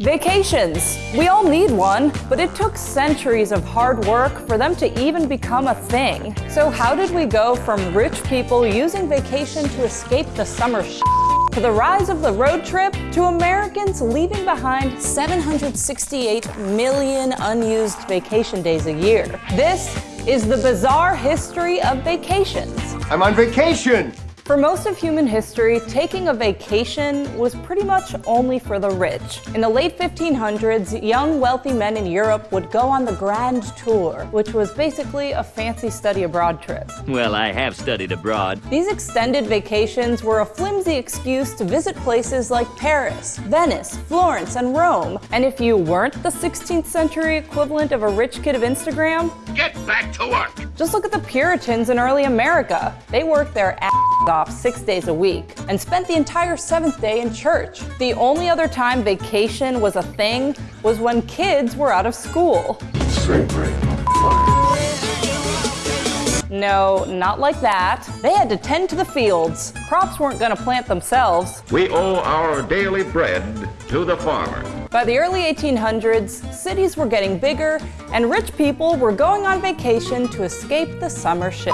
Vacations. We all need one, but it took centuries of hard work for them to even become a thing. So how did we go from rich people using vacation to escape the summer to the rise of the road trip, to Americans leaving behind 768 million unused vacation days a year. This is the bizarre history of vacations. I'm on vacation! For most of human history, taking a vacation was pretty much only for the rich. In the late 1500s, young wealthy men in Europe would go on the Grand Tour, which was basically a fancy study abroad trip. Well, I have studied abroad. These extended vacations were a flimsy excuse to visit places like Paris, Venice, Florence, and Rome. And if you weren't the 16th century equivalent of a rich kid of Instagram, get back to work! Just look at the Puritans in early America. They worked their ass off six days a week and spent the entire seventh day in church. The only other time vacation was a thing was when kids were out of school. Straight break. No, not like that. They had to tend to the fields. Crops weren't gonna plant themselves. We owe our daily bread to the farmer. By the early 1800s, cities were getting bigger and rich people were going on vacation to escape the summer shit.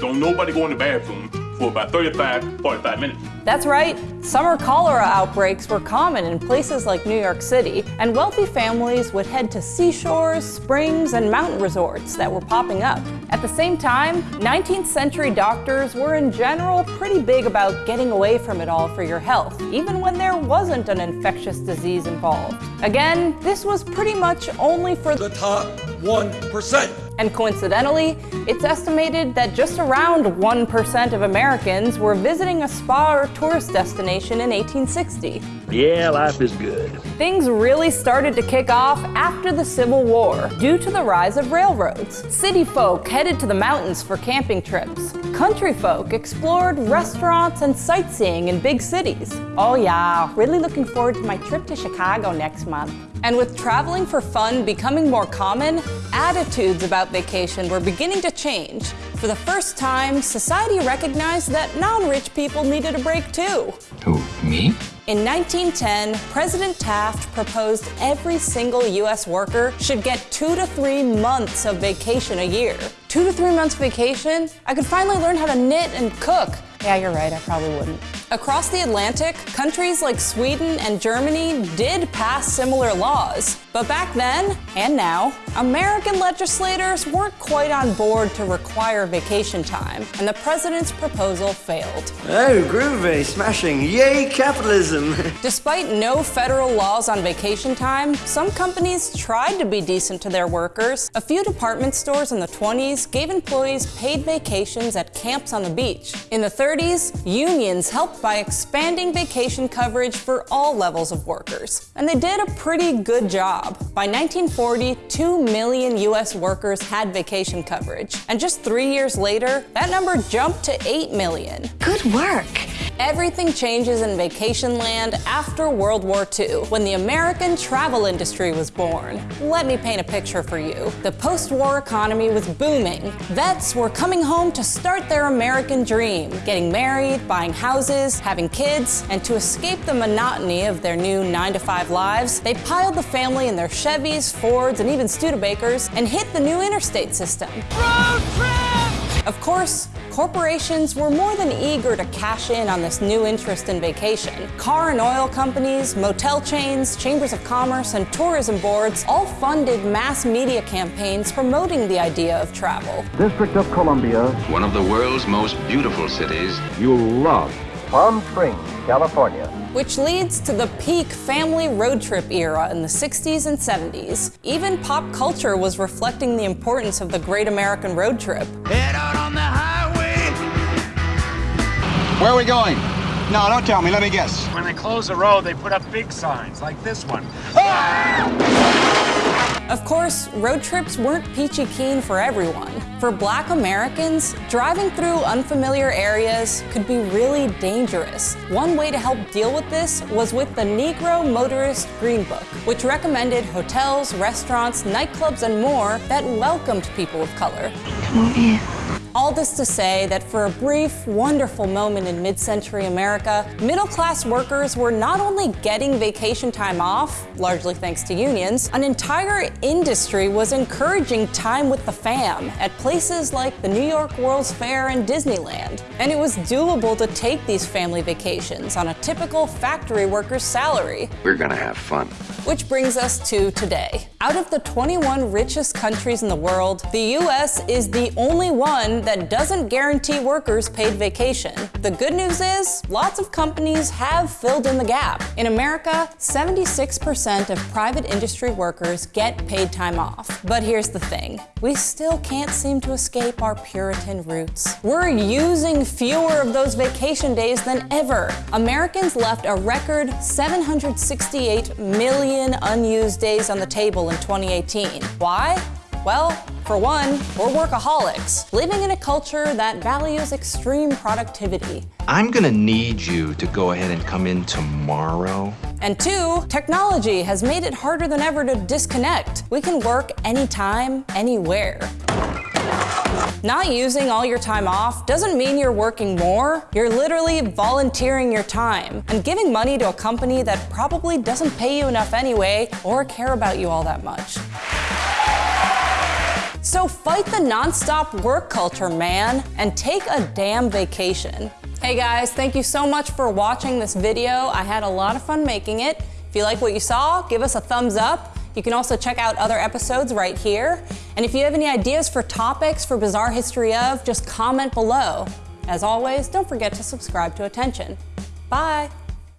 Don't nobody go in the bathroom for about 35, 45 minutes. That's right. Summer cholera outbreaks were common in places like New York City, and wealthy families would head to seashores, springs, and mountain resorts that were popping up. At the same time, 19th century doctors were in general pretty big about getting away from it all for your health, even when there wasn't an infectious disease involved. Again, this was pretty much only for the top 1%. And coincidentally, it's estimated that just around 1% of Americans were visiting a spa or tourist destination in 1860. Yeah, life is good. Things really started to kick off after the Civil War due to the rise of railroads. City folk headed to the mountains for camping trips. Country folk explored restaurants and sightseeing in big cities. Oh yeah, really looking forward to my trip to Chicago next month. And with traveling for fun becoming more common, attitudes about vacation were beginning to change. For the first time, society recognized that non-rich people needed a break too. Who, me? In 1910, President Taft proposed every single US worker should get two to three months of vacation a year. Two to three months vacation? I could finally learn how to knit and cook. Yeah, you're right, I probably wouldn't. Across the Atlantic, countries like Sweden and Germany did pass similar laws. But back then, and now, American legislators weren't quite on board to require vacation time, and the president's proposal failed. Oh, groovy, smashing, yay capitalism! Despite no federal laws on vacation time, some companies tried to be decent to their workers. A few department stores in the 20s gave employees paid vacations at camps on the beach. In the 30s, unions helped by expanding vacation coverage for all levels of workers. And they did a pretty good job. By 1940, 2 million US workers had vacation coverage. And just three years later, that number jumped to 8 million. Good work. Everything changes in vacation land after World War II, when the American travel industry was born. Let me paint a picture for you. The post-war economy was booming. Vets were coming home to start their American dream, getting married, buying houses, having kids, and to escape the monotony of their new 9-to-5 lives, they piled the family in their Chevys, Fords, and even Studebakers and hit the new interstate system. Road trip! Of course, corporations were more than eager to cash in on this new interest in vacation. Car and oil companies, motel chains, chambers of commerce, and tourism boards all funded mass media campaigns promoting the idea of travel. District of Columbia. One of the world's most beautiful cities. You'll love Palm Springs, California which leads to the peak family road trip era in the 60s and 70s. Even pop culture was reflecting the importance of the great American road trip. Head out on the highway. Where are we going? No, don't tell me. Let me guess. When they close a road, they put up big signs like this one. Of course, road trips weren't peachy keen for everyone. For black Americans, driving through unfamiliar areas could be really dangerous. One way to help deal with this was with the Negro Motorist Green Book, which recommended hotels, restaurants, nightclubs, and more that welcomed people of color. Come on in. All this to say that for a brief, wonderful moment in mid-century America, middle-class workers were not only getting vacation time off, largely thanks to unions, an entire industry was encouraging time with the fam at places like the New York World's Fair and Disneyland. And it was doable to take these family vacations on a typical factory worker's salary. We're gonna have fun. Which brings us to today. Out of the 21 richest countries in the world, the US is the only one that doesn't guarantee workers paid vacation. The good news is, lots of companies have filled in the gap. In America, 76% of private industry workers get paid time off. But here's the thing, we still can't seem to escape our Puritan roots. We're using fewer of those vacation days than ever. Americans left a record 768 million unused days on the table in 2018. Why? Well, for one, we're workaholics, living in a culture that values extreme productivity. I'm gonna need you to go ahead and come in tomorrow. And two, technology has made it harder than ever to disconnect. We can work anytime, anywhere. Not using all your time off doesn't mean you're working more. You're literally volunteering your time and giving money to a company that probably doesn't pay you enough anyway or care about you all that much. So fight the nonstop work culture, man, and take a damn vacation. Hey guys, thank you so much for watching this video. I had a lot of fun making it. If you like what you saw, give us a thumbs up. You can also check out other episodes right here. And if you have any ideas for topics for Bizarre History of, just comment below. As always, don't forget to subscribe to Attention. Bye.